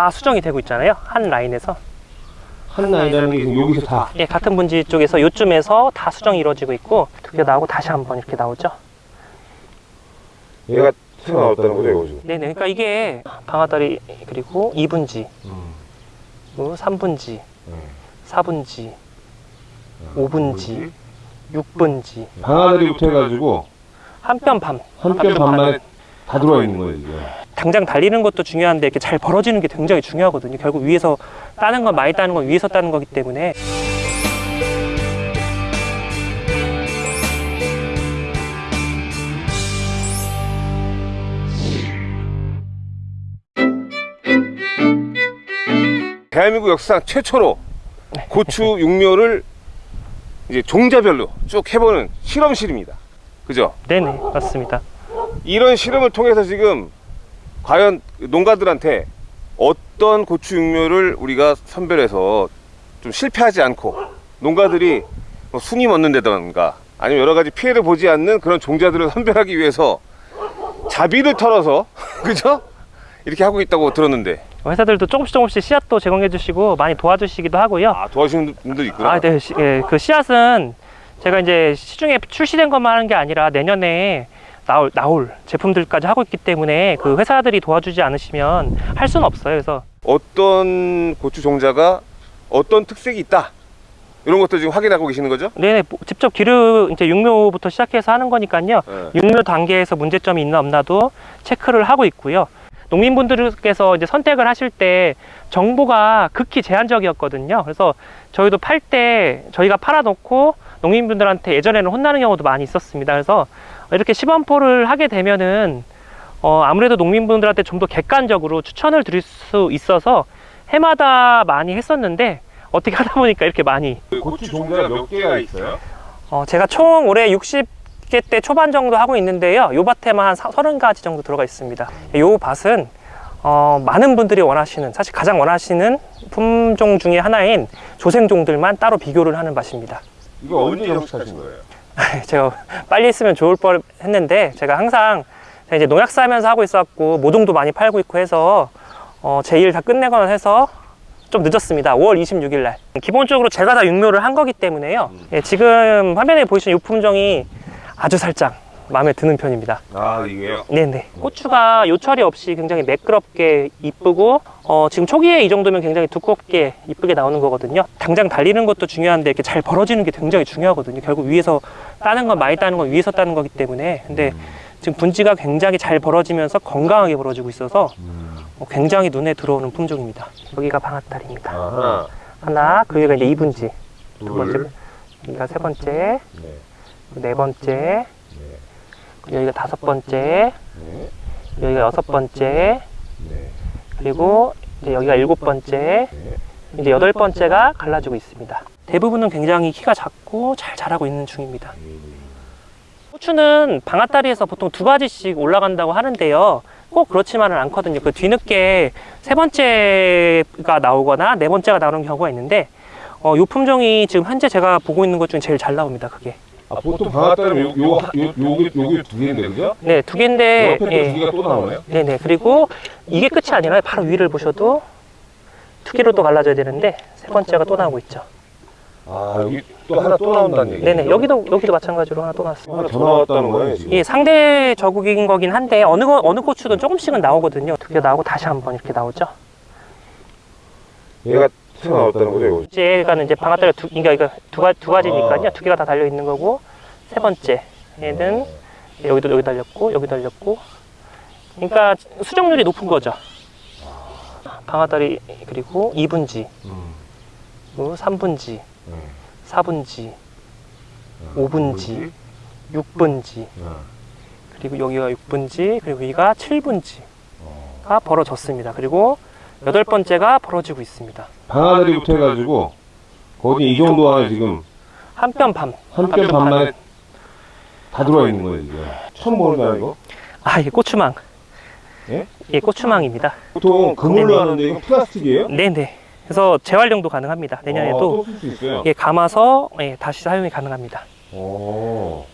다 수정이 되고 있잖아요 한 라인에서 한 라인이라는 게 여기서 다. 예, 같은 분지 쪽에서 요쯤에서 다 수정이 이루어지고 있고 두 개 나오고 다시 한 번 이렇게 나오죠 얘가 튀어나왔다는 거죠, 이거 지금. 네네 그러니까 이게 방아다리 그리고 2분지 음. 그리고 3분지 네. 4분지 5분지 6분지 방아다리부터 해가지고 한 뼘 반 한 뼘 반만에 다 들어와 있는 거예요, 이게. 당장 달리는 것도 중요한데 이렇게 잘 벌어지는 게 굉장히 중요하거든요 결국 위에서 따는 건 많이 따는 건 위에서 따는 거기 때문에 대한민국 역사상 최초로 고추 육묘를 이제 종자별로 쭉 해보는 실험실입니다. 그죠? 네네 맞습니다 이런 실험을 통해서 지금 과연 농가들한테 어떤 고추 육묘를 우리가 선별해서 좀 실패하지 않고 농가들이 뭐 순위 얻는다던가 아니면 여러 가지 피해를 보지 않는 그런 종자들을 선별하기 위해서 자비를 털어서 그죠? 이렇게 하고 있다고 들었는데 회사들도 조금씩 조금씩 씨앗도 제공해 주시고 많이 도와주시기도 하고요 아 도와주시는 분들 있구나 아, 네. 시- 예, 그 씨앗은 제가 이제 시중에 출시된 것만 하는 게 아니라 내년에 나올, 나올 제품들까지 하고 있기 때문에 그 회사들이 도와주지 않으시면 할 수는 없어요. 그래서 어떤 고추 종자가 어떤 특색이 있다 이런 것도 지금 확인하고 계시는 거죠? 네네, 뭐 직접 기르, 이제 육묘부터 시작해서 하는 거니까요. 네. 육묘 단계에서 문제점이 있나 없나도 체크를 하고 있고요. 농민분들께서 이제 선택을 하실 때 정보가 극히 제한적이었거든요. 그래서 저희도 팔 때 저희가 팔아놓고 농민분들한테 예전에는 혼나는 경우도 많이 있었습니다. 그래서 이렇게 시범포를 하게 되면은 어, 아무래도 농민분들한테 좀 더 객관적으로 추천을 드릴 수 있어서 해마다 많이 했었는데 어떻게 하다 보니까 이렇게 많이 고추 종자가 몇 개가 있어요? 어, 제가 총 올해 60개 대 초반 정도 하고 있는데요. 요 밭에만 한 30가지 정도 들어가 있습니다. 요 밭은 어, 많은 분들이 원하시는 사실 가장 원하시는 품종 중에 하나인 조생종들만 따로 비교를 하는 밭입니다. 이거 언제 정식하신 거예요? 제가 빨리 했으면 좋을 뻔 했는데 제가 항상 제가 이제 농약사 하면서 하고 있었고 모종도 많이 팔고 있고 해서 어, 제 일 다 끝내거나 해서 좀 늦었습니다. 5월 26일 날. 기본적으로 제가 다 육묘를 한 거기 때문에요. 예, 지금 화면에 보이시는 이 품종이 아주 살짝 마음에 드는 편입니다. 아 이게요? 네네. 고추가 요철이 없이 굉장히 매끄럽게 이쁘고 어, 지금 초기에 이 정도면 굉장히 두껍게 이쁘게 나오는 거거든요. 당장 달리는 것도 중요한데 이렇게 잘 벌어지는 게 굉장히 중요하거든요. 결국 위에서 따는 건 많이 따는 건 위에서 따는 거기 때문에 근데 지금 분지가 굉장히 잘 벌어지면서 건강하게 벌어지고 있어서 어, 굉장히 눈에 들어오는 품종입니다. 여기가 방앗다리입니다. 하나 하나, 그 위가 이제 이분지 두 번째, 둘 여기가 세 번째, 네, 네 번째, 네, 여기가 다섯 번째, 네, 여기가 여섯 번째, 네, 그리고 이제 여기가 일곱 번째, 네. 이제 여덟 번째가 갈라지고 있습니다. 대부분은 굉장히 키가 작고 잘 자라고 있는 중입니다. 고추는 방앗다리에서 보통 두 가지씩 올라간다고 하는데요. 꼭 그렇지만은 않거든요. 그 뒤늦게 세 번째가 나오거나 네 번째가 나오는 경우가 있는데, 어, 요 품종이 지금 현재 제가 보고 있는 것 중에 제일 잘 나옵니다. 그게. 아 보통 방앗다리면 요, 요, 요, 요게, 요게 두 개인데 그죠? 네, 두 개인데, 옆에 또두 예. 개가 또 나오네요? 네네. 그리고 이게 끝이 아니라 바로 위를 보셔도 두 개로 또 갈라져야 되는데, 세 번째가 또 나오고 있죠. 아 여기 또 하나 또 나온다는 얘기죠? 네네. 여기도, 여기도 마찬가지로 하나 또 나왔습니다. 하나 더 나왔다는 거예요 지금? 예, 상대 저국인 거긴 한데 어느 거, 어느 고추든 조금씩은 나오거든요. 두 개 나오고 다시 한번 이렇게 나오죠. 얘가 튀어나왔다는 거죠 이거? 이제가는 이제 방아다리가 두, 그러니까 이거 두, 가, 두 가지니까요. 아. 두 개가 다 달려 있는 거고 세 번째 얘는 여기도 여기 달렸고 여기 달렸고 그러니까 수정률이 높은 거죠. 방아다리 그리고 2분지, 음. 그리고 3분지, 네. 4분지, 5분지, 6분지 아. 그리고 여기가 6분지 그리고 여기가 7분지가 어. 벌어졌습니다. 그리고 여덟 번째가 벌어지고 있습니다. 방아다리부터 해가지고 거기 이 정도 안에 지금 한 뼘 반. 한 뼘 반만에 다 들어와 있는 거예요 이게 처음 보는 거 이거? 아, 이게 고추망. 예? 예, 고추망입니다. 보통 그물로 네네. 하는데 이거 플라스틱이에요? 네네. 그래서 재활용도 가능합니다. 내년에도? 예, 감아서 예, 다시 사용이 가능합니다. 오.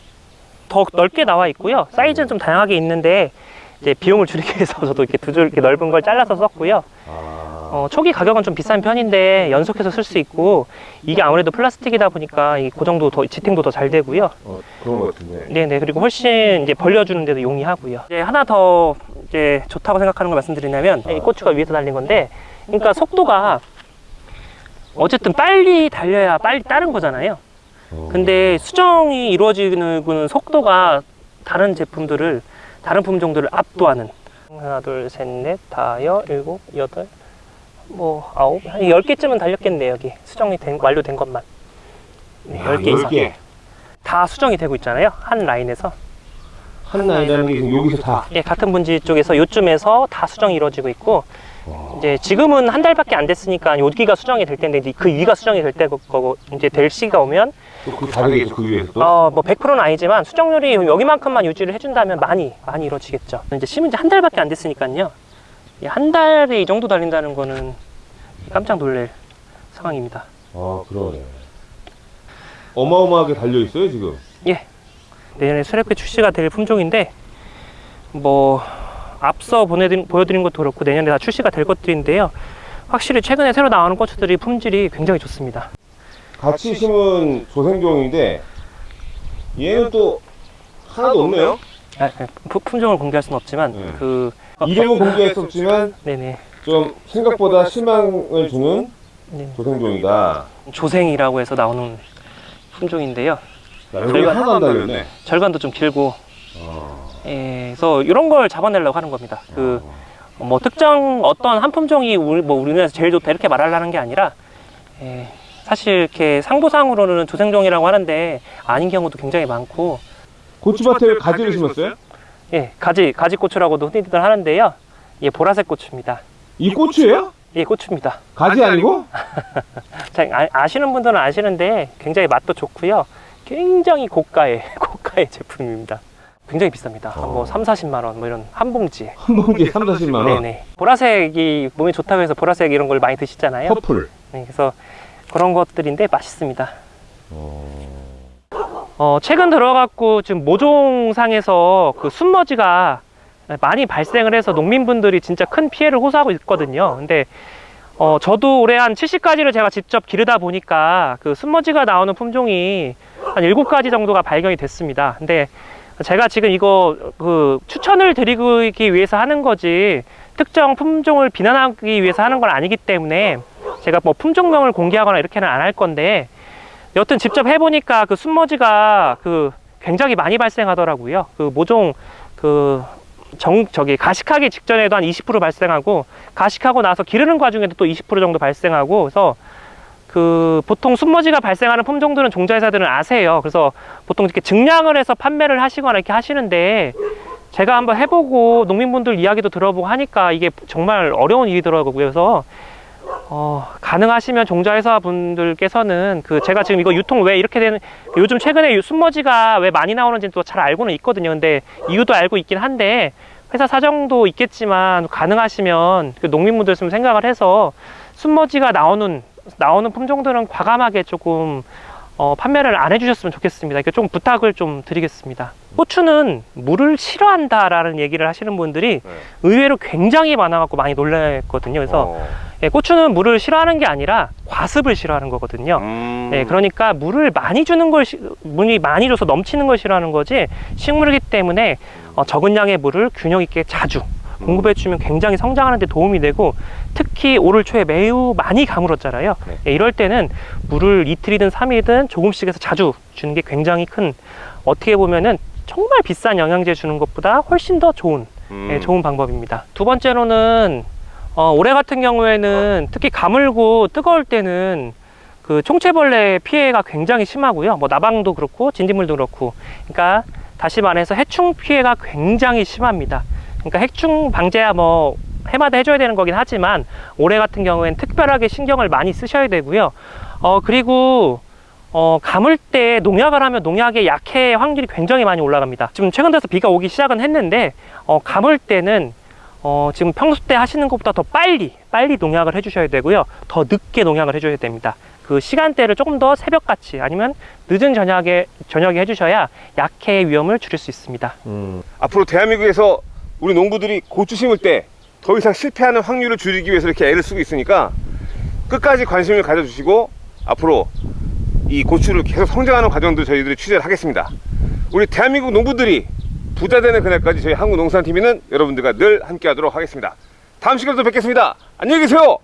더 넓게 나와 있고요. 사이즈는 좀 다양하게 있는데 이제 비용을 줄이기 위해서 저도 이렇게 두 줄 이렇게 넓은 걸 잘라서 썼고요. 아. 어, 초기 가격은 좀 비싼 편인데 연속해서 쓸 수 있고 이게 아무래도 플라스틱이다 보니까 이 고정도 더 지탱도 더 잘 되고요. 어, 그런 것 같은데. 네네 그리고 훨씬 이제 벌려주는 데도 용이하고요. 이제 하나 더 이제 좋다고 생각하는 걸 말씀드리냐면 이 고추가 위에서 달린 건데, 그러니까 속도가 어쨌든 빨리 달려야 빨리 따른 거잖아요. 어. 근데 수정이 이루어지는 속도가 다른 제품들을 다른 품종들을 압도하는. 하나 둘 셋 넷 다여 일곱 여덟 뭐 아홉 한열 개쯤은 달렸겠네 여기. 수정이 된 완료된 것만. 네, 야, 10개 이상. 10개. 다 수정이 되고 있잖아요. 한 라인에서. 한 라인이라는 게 여기서 다. 예, 같은 분지 쪽에서 요쯤에서 다 수정이 이루어지고 있고 이제 지금은 한 달밖에 안 됐으니까 여기가 수정이 될 텐데 그 위가 수정이 될 때고 이제 될 시기가 오면 또그 다르겠죠, 그 위에서 또. 어, 뭐 100%는 아니지만 수정률이 여기만큼만 유지를 해준다면 많이 많이 이루어지겠죠. 이제 심은 지 한 달밖에 안 됐으니까요. 이한 달에 이 정도 달린다는 거는 깜짝 놀랄 상황입니다. 아, 그러네. 어마어마하게 달려 있어요, 지금. 예. 내년에 수렵회 출시가 될 품종인데 뭐 앞서 보내드린, 보여드린 것도 그렇고 내년에 다 출시가 될 것들인데요. 확실히 최근에 새로 나오는 고추들이 품질이 굉장히 좋습니다. 같이 심은 조생종인데, 얘는 또 하나도 없네요. 아, 아, 품- 품종을 공개할 수는 없지만 네. 그 이름은 공개했었지만, 네네 좀 생각보다 실망을 주는 네. 조생종이다. 조생이라고 해서 나오는 품종인데요. 하나도 안 달렸네. 절간도 좀 길고 어. 예, 그래서 이런 걸 잡아내려고 하는 겁니다. 그 뭐 특정 어떤 한 품종이 우리 뭐 우리나라에서 제일 좋다 이렇게 말하려는 게 아니라 예, 사실 이렇게 상부상으로는 조생종이라고 하는데 아닌 경우도 굉장히 많고 고추밭에 가지를 심었어요? 예, 가지 가지 고추라고도 흔히들 하는데요. 예, 보라색 고추입니다. 이 고추예요? 예, 고추입니다. 가지 아니고? 자, 아, 아시는 분들은 아시는데 굉장히 맛도 좋고요. 굉장히 고가의 고가의 제품입니다. 굉장히 비쌉니다. 한뭐 어. 3, 40만 원 뭐 이런 한 봉지에. 한 봉지에 3, 40만 원? 네네. 보라색이 몸에 좋다고 해서 보라색 이런 걸 많이 드시잖아요. 퍼플. 네, 그래서 그런 것들인데 맛있습니다. 어... 어, 최근 들어갖고 지금 모종상에서 그 순머지가 많이 발생을 해서 농민분들이 진짜 큰 피해를 호소하고 있거든요. 근데 어, 저도 올해 한 70가지를 제가 직접 기르다 보니까 그 순머지가 나오는 품종이 한 7가지 정도가 발견이 됐습니다. 근데 제가 지금 이거 그 추천을 드리기 위해서 하는 거지 특정 품종을 비난하기 위해서 하는 건 아니기 때문에 제가 뭐 품종명을 공개하거나 이렇게는 안 할 건데 여튼 직접 해보니까 그 순머지가 그 굉장히 많이 발생하더라고요. 그 모종 그 정, 저기 가식하기 직전에도 한 20% 발생하고 가식하고 나서 기르는 과정에도 또 20% 정도 발생하고 그래서 그 보통 순머지가 발생하는 품종들은 종자회사들은 아세요. 그래서 보통 이렇게 증량을 해서 판매를 하시거나 이렇게 하시는데 제가 한번 해보고 농민분들 이야기도 들어보고 하니까 이게 정말 어려운 일이더라고요. 그래서 어, 가능하시면 종자회사 분들께서는 그 제가 지금 이거 유통 왜 이렇게 되는 요즘 최근에 순머지가 왜 많이 나오는지는 또잘 알고는 있거든요. 근데 이유도 알고 있긴 한데 회사 사정도 있겠지만 가능하시면 그 농민분들 좀 생각을 해서 순머지가 나오는 나오는 품종들은 과감하게 조금 어, 판매를 안 해주셨으면 좋겠습니다. 이렇게 좀 부탁을 좀 드리겠습니다. 고추는 물을 싫어한다 라는 얘기를 하시는 분들이 네. 의외로 굉장히 많아 갖고 많이 놀랐거든요. 그래서 어. 예, 고추는 물을 싫어하는 게 아니라 과습을 싫어하는 거거든요. 음... 예, 그러니까 물을 많이 주는 걸, 시- 물이 많이 줘서 넘치는 걸 싫어하는 거지 식물이기 때문에 어, 적은 양의 물을 균형 있게 자주 공급해 주면 굉장히 성장하는 데 도움이 되고 특히 올을 초에 매우 많이 가물었잖아요. 네. 예, 이럴 때는 물을 이틀이든 삼일이든 조금씩 해서 자주 주는 게 굉장히 큰 어떻게 보면은 정말 비싼 영양제 주는 것보다 훨씬 더 좋은 음. 예, 좋은 방법입니다. 두 번째로는 어, 올해 같은 경우에는 특히 가물고 뜨거울 때는 그 총체벌레 피해가 굉장히 심하고요. 뭐 나방도 그렇고 진딧물도 그렇고. 그러니까 다시 말해서 해충 피해가 굉장히 심합니다. 그러니까 해충 방제야 뭐 해마다 해줘야 되는 거긴 하지만 올해 같은 경우에는 특별하게 신경을 많이 쓰셔야 되고요. 어 그리고 어, 감을 때 농약을 하면 농약의 약해 확률이 굉장히 많이 올라갑니다. 지금 최근 들어서 비가 오기 시작은 했는데, 어, 감을 때는, 어, 지금 평소 때 하시는 것보다 더 빨리, 빨리 농약을 해주셔야 되고요. 더 늦게 농약을 해줘야 됩니다. 그 시간대를 조금 더 새벽같이 아니면 늦은 저녁에, 저녁에 해주셔야 약해의 위험을 줄일 수 있습니다. 음. 앞으로 대한민국에서 우리 농부들이 고추 심을 때 더 이상 실패하는 확률을 줄이기 위해서 이렇게 애를 쓰고 있으니까 끝까지 관심을 가져주시고 앞으로 이 고추를 계속 성장하는 과정도 저희들이 취재를 하겠습니다. 우리 대한민국 농부들이 부자 되는 그날까지 저희 한국농산TV는 여러분들과 늘 함께 하도록 하겠습니다. 다음 시간에 또 뵙겠습니다. 안녕히 계세요!